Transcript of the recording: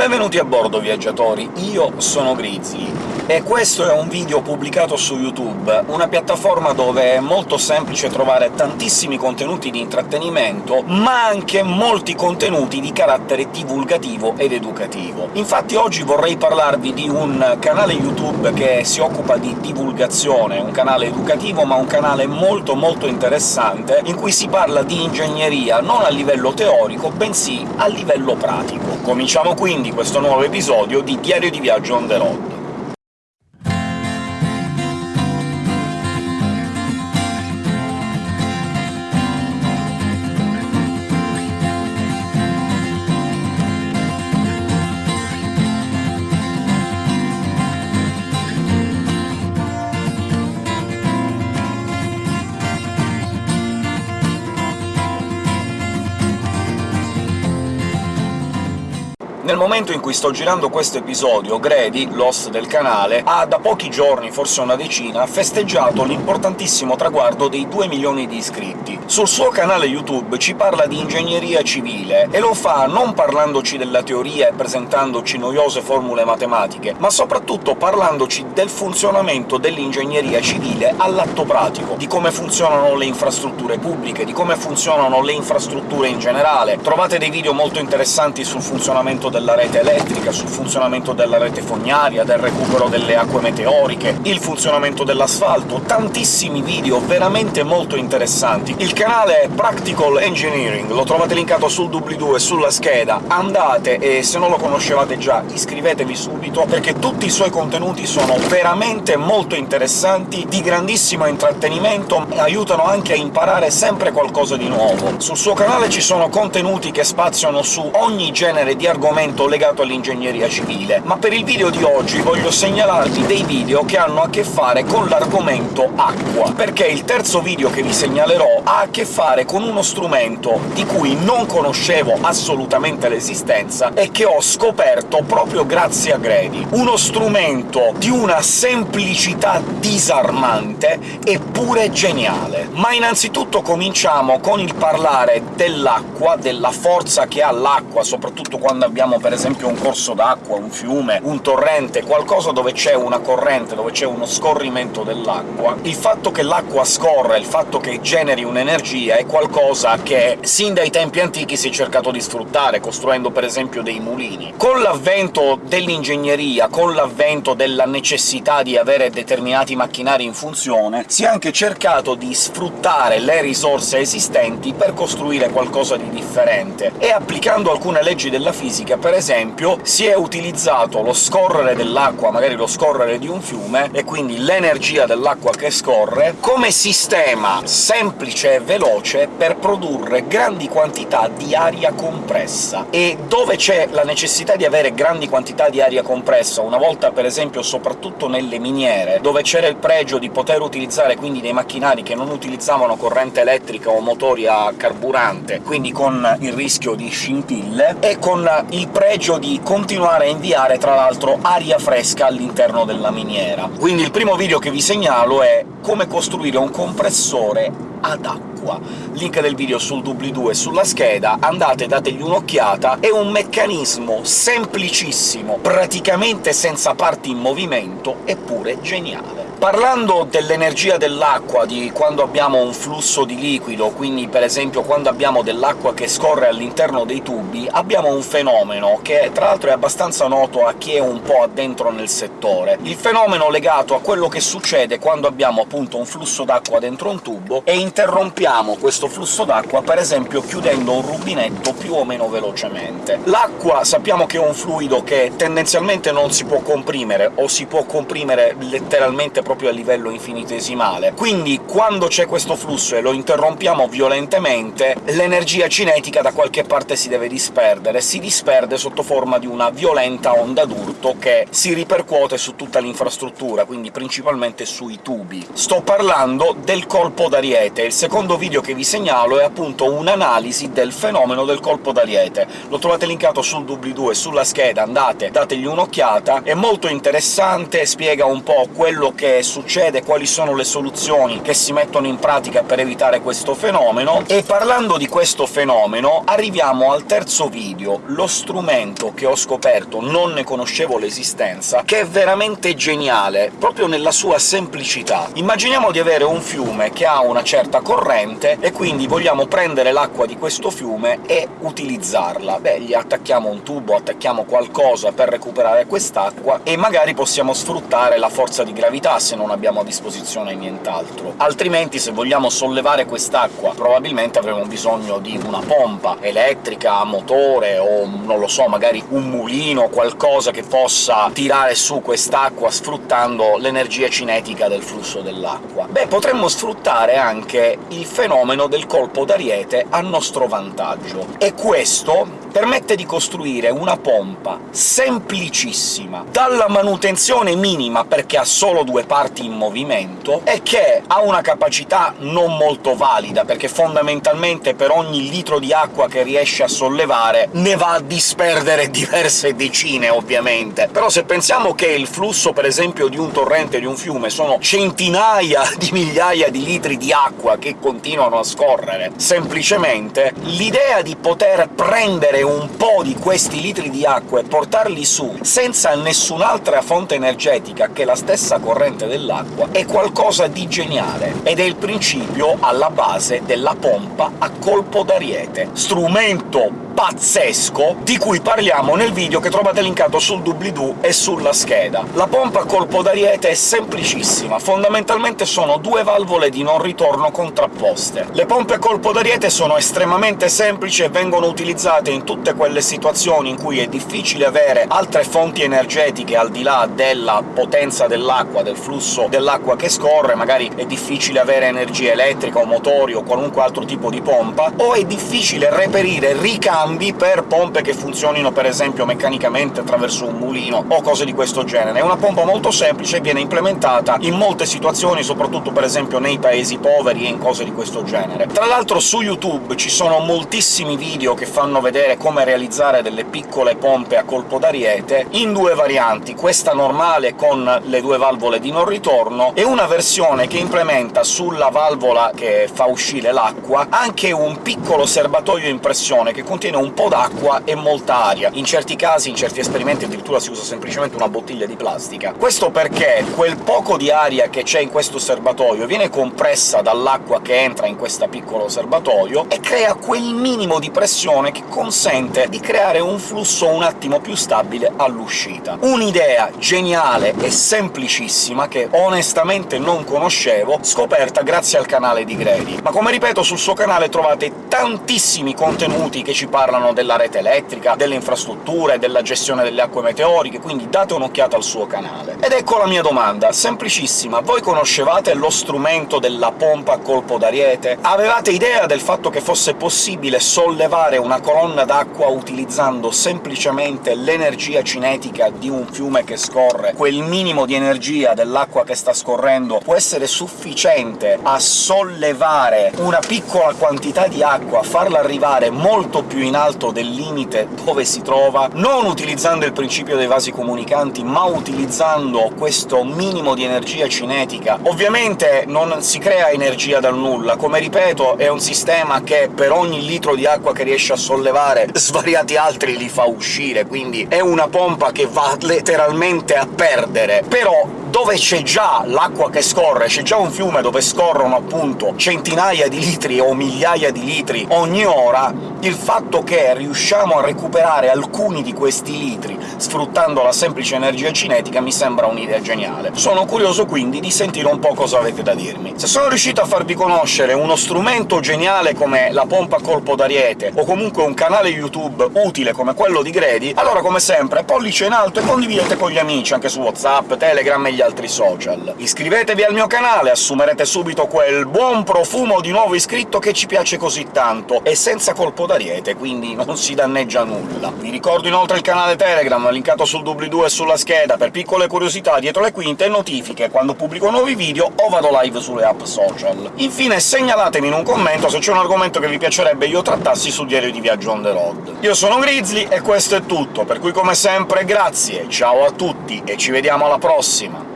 Benvenuti a bordo, viaggiatori! Io sono Grizzly, e questo è un video pubblicato su YouTube, una piattaforma dove è molto semplice trovare tantissimi contenuti di intrattenimento, ma anche molti contenuti di carattere divulgativo ed educativo. Infatti oggi vorrei parlarvi di un canale YouTube che si occupa di divulgazione, un canale educativo, ma un canale molto molto interessante, in cui si parla di ingegneria non a livello teorico, bensì a livello pratico. Cominciamo quindi questo nuovo episodio di Diario di Viaggio on the road. Nel momento in cui sto girando questo episodio, Grady, l'host del canale, ha da pochi giorni, forse una decina, festeggiato l'importantissimo traguardo dei 2 milioni di iscritti. Sul suo canale YouTube ci parla di ingegneria civile, e lo fa non parlandoci della teoria e presentandoci noiose formule matematiche, ma soprattutto parlandoci del funzionamento dell'ingegneria civile all'atto pratico, di come funzionano le infrastrutture pubbliche, di come funzionano le infrastrutture in generale. Trovate dei video molto interessanti sul funzionamento del della rete elettrica, sul funzionamento della rete fognaria, del recupero delle acque meteoriche, il funzionamento dell'asfalto, tantissimi video veramente molto interessanti. Il canale è Practical Engineering, lo trovate linkato sul doobly-doo e sulla scheda, andate e se non lo conoscevate già iscrivetevi subito, perché tutti i suoi contenuti sono veramente molto interessanti, di grandissimo intrattenimento, e aiutano anche a imparare sempre qualcosa di nuovo. Sul suo canale ci sono contenuti che spaziano su ogni genere di argomenti argomento legato all'ingegneria civile, ma per il video di oggi voglio segnalarvi dei video che hanno a che fare con l'argomento acqua, perché il terzo video che vi segnalerò ha a che fare con uno strumento di cui non conoscevo assolutamente l'esistenza e che ho scoperto proprio grazie a Grady. Uno strumento di una semplicità disarmante eppure geniale. Ma innanzitutto cominciamo con il parlare dell'acqua, della forza che ha l'acqua, soprattutto quando abbiamo per esempio un corso d'acqua, un fiume, un torrente, qualcosa dove c'è una corrente, dove c'è uno scorrimento dell'acqua, il fatto che l'acqua scorra, il fatto che generi un'energia è qualcosa che sin dai tempi antichi si è cercato di sfruttare, costruendo per esempio dei mulini. Con l'avvento dell'ingegneria, con l'avvento della necessità di avere determinati macchinari in funzione, si è anche cercato di sfruttare le risorse esistenti per costruire qualcosa di differente, e applicando alcune leggi della fisica, per esempio, si è utilizzato lo scorrere dell'acqua, magari lo scorrere di un fiume, e quindi l'energia dell'acqua che scorre, come sistema semplice e veloce per produrre grandi quantità di aria compressa. E dove c'è la necessità di avere grandi quantità di aria compressa, una volta per esempio soprattutto nelle miniere, dove c'era il pregio di poter utilizzare quindi dei macchinari che non utilizzavano corrente elettrica o motori a carburante, quindi con il rischio di scintille, e con il pregio di continuare a inviare, tra l'altro, aria fresca all'interno della miniera. Quindi il primo video che vi segnalo è come costruire un compressore ad acqua. Link del video sul doobly-doo e sulla scheda, andate, dategli un'occhiata, è un meccanismo semplicissimo, praticamente senza parti in movimento, eppure geniale. Parlando dell'energia dell'acqua, di quando abbiamo un flusso di liquido, quindi per esempio quando abbiamo dell'acqua che scorre all'interno dei tubi, abbiamo un fenomeno che tra l'altro è abbastanza noto a chi è un po' addentro nel settore. Il fenomeno legato a quello che succede quando abbiamo appunto un flusso d'acqua dentro un tubo e interrompiamo questo flusso d'acqua, per esempio chiudendo un rubinetto più o meno velocemente. L'acqua sappiamo che è un fluido che tendenzialmente non si può comprimere, o si può comprimere letteralmente proprio a livello infinitesimale. Quindi quando c'è questo flusso e lo interrompiamo violentemente, l'energia cinetica da qualche parte si deve disperdere, si disperde sotto forma di una violenta onda d'urto che si ripercuote su tutta l'infrastruttura, quindi principalmente sui tubi. Sto parlando del colpo d'ariete. Il secondo video che vi segnalo è appunto un'analisi del fenomeno del colpo d'ariete. Lo trovate linkato sul doobly-doo e sulla scheda, andate, dategli un'occhiata, è molto interessante, spiega un po' quello che succede, quali sono le soluzioni che si mettono in pratica per evitare questo fenomeno, e parlando di questo fenomeno arriviamo al terzo video, lo strumento che ho scoperto, non ne conoscevo l'esistenza, che è veramente geniale, proprio nella sua semplicità. Immaginiamo di avere un fiume che ha una certa corrente, e quindi vogliamo prendere l'acqua di questo fiume e utilizzarla. Beh, gli attacchiamo un tubo, attacchiamo qualcosa per recuperare quest'acqua, e magari possiamo sfruttare la forza di gravità se non abbiamo a disposizione nient'altro. Altrimenti, se vogliamo sollevare quest'acqua, probabilmente avremo bisogno di una pompa elettrica, a motore, o non lo so, magari un mulino, qualcosa che possa tirare su quest'acqua sfruttando l'energia cinetica del flusso dell'acqua. Beh, potremmo sfruttare anche il fenomeno del colpo d'ariete a nostro vantaggio, e questo permette di costruire una pompa semplicissima, dalla manutenzione minima perché ha solo due parti in movimento, e che ha una capacità non molto valida, perché fondamentalmente per ogni litro di acqua che riesce a sollevare ne va a disperdere diverse decine, ovviamente. Però se pensiamo che il flusso, per esempio, di un torrente, di un fiume, sono centinaia di migliaia di litri di acqua che continuano a scorrere semplicemente, l'idea di poter prendere un po' di questi litri di acqua e portarli su senza nessun'altra fonte energetica che la stessa corrente dell'acqua è qualcosa di geniale, ed è il principio alla base della pompa a colpo d'ariete. Strumento pazzesco di cui parliamo nel video che trovate linkato sul doobly-doo e sulla scheda. La pompa a colpo d'ariete è semplicissima, fondamentalmente sono due valvole di non ritorno contrapposte. Le pompe a colpo d'ariete sono estremamente semplici e vengono utilizzate in tutte quelle situazioni in cui è difficile avere altre fonti energetiche al di là della potenza dell'acqua, del flusso dell'acqua che scorre, magari è difficile avere energia elettrica o motori o qualunque altro tipo di pompa, o è difficile reperire ricambi cambi per pompe che funzionino per esempio meccanicamente attraverso un mulino o cose di questo genere. È una pompa molto semplice e viene implementata in molte situazioni, soprattutto per esempio nei paesi poveri e in cose di questo genere. Tra l'altro su YouTube ci sono moltissimi video che fanno vedere come realizzare delle piccole pompe a colpo d'ariete, in due varianti, questa normale con le due valvole di non ritorno, e una versione che implementa sulla valvola che fa uscire l'acqua anche un piccolo serbatoio in pressione che contiene un po' d'acqua e molta aria. In certi casi, in certi esperimenti, addirittura si usa semplicemente una bottiglia di plastica. Questo perché quel poco di aria che c'è in questo serbatoio viene compressa dall'acqua che entra in questo piccolo serbatoio e crea quel minimo di pressione che consente di creare un flusso un attimo più stabile all'uscita. Un'idea geniale e semplicissima che onestamente non conoscevo, scoperta grazie al canale di Grady. Ma come ripeto, sul suo canale trovate tantissimi contenuti che ci parlano della rete elettrica, delle infrastrutture, della gestione delle acque meteoriche, quindi date un'occhiata al suo canale. Ed ecco la mia domanda, semplicissima. Voi conoscevate lo strumento della pompa a colpo d'ariete? Avevate idea del fatto che fosse possibile sollevare una colonna d'acqua utilizzando semplicemente l'energia cinetica di un fiume che scorre? Quel minimo di energia dell'acqua che sta scorrendo può essere sufficiente a sollevare una piccola quantità di acqua, farla arrivare molto più in alto del limite dove si trova, non utilizzando il principio dei vasi comunicanti, ma utilizzando questo minimo di energia cinetica. Ovviamente non si crea energia dal nulla, come ripeto è un sistema che per ogni litro di acqua che riesce a sollevare svariati altri li fa uscire, quindi è una pompa che va letteralmente a perdere. Però dove c'è già l'acqua che scorre, c'è già un fiume dove scorrono appunto centinaia di litri o migliaia di litri ogni ora, il fatto che riusciamo a recuperare alcuni di questi litri sfruttando la semplice energia cinetica mi sembra un'idea geniale. Sono curioso quindi di sentire un po' cosa avete da dirmi. Se sono riuscito a farvi conoscere uno strumento geniale come la pompa a colpo d'ariete, o comunque un canale YouTube utile come quello di Grady, allora come sempre pollice in alto e condividete con gli amici, anche su WhatsApp, Telegram e gli altri social. Iscrivetevi al mio canale, assumerete subito quel buon profumo di nuovo iscritto che ci piace così tanto, e senza colpo d'ariete, quindi non si danneggia nulla. Vi ricordo inoltre il canale Telegram, linkato sul doobly-doo e sulla scheda, per piccole curiosità dietro le quinte e notifiche quando pubblico nuovi video o vado live sulle app social. Infine segnalatemi in un commento se c'è un argomento che vi piacerebbe io trattassi sul diario di viaggio on the road. Io sono Grizzly e questo è tutto, per cui come sempre grazie, ciao a tutti e ci vediamo alla prossima!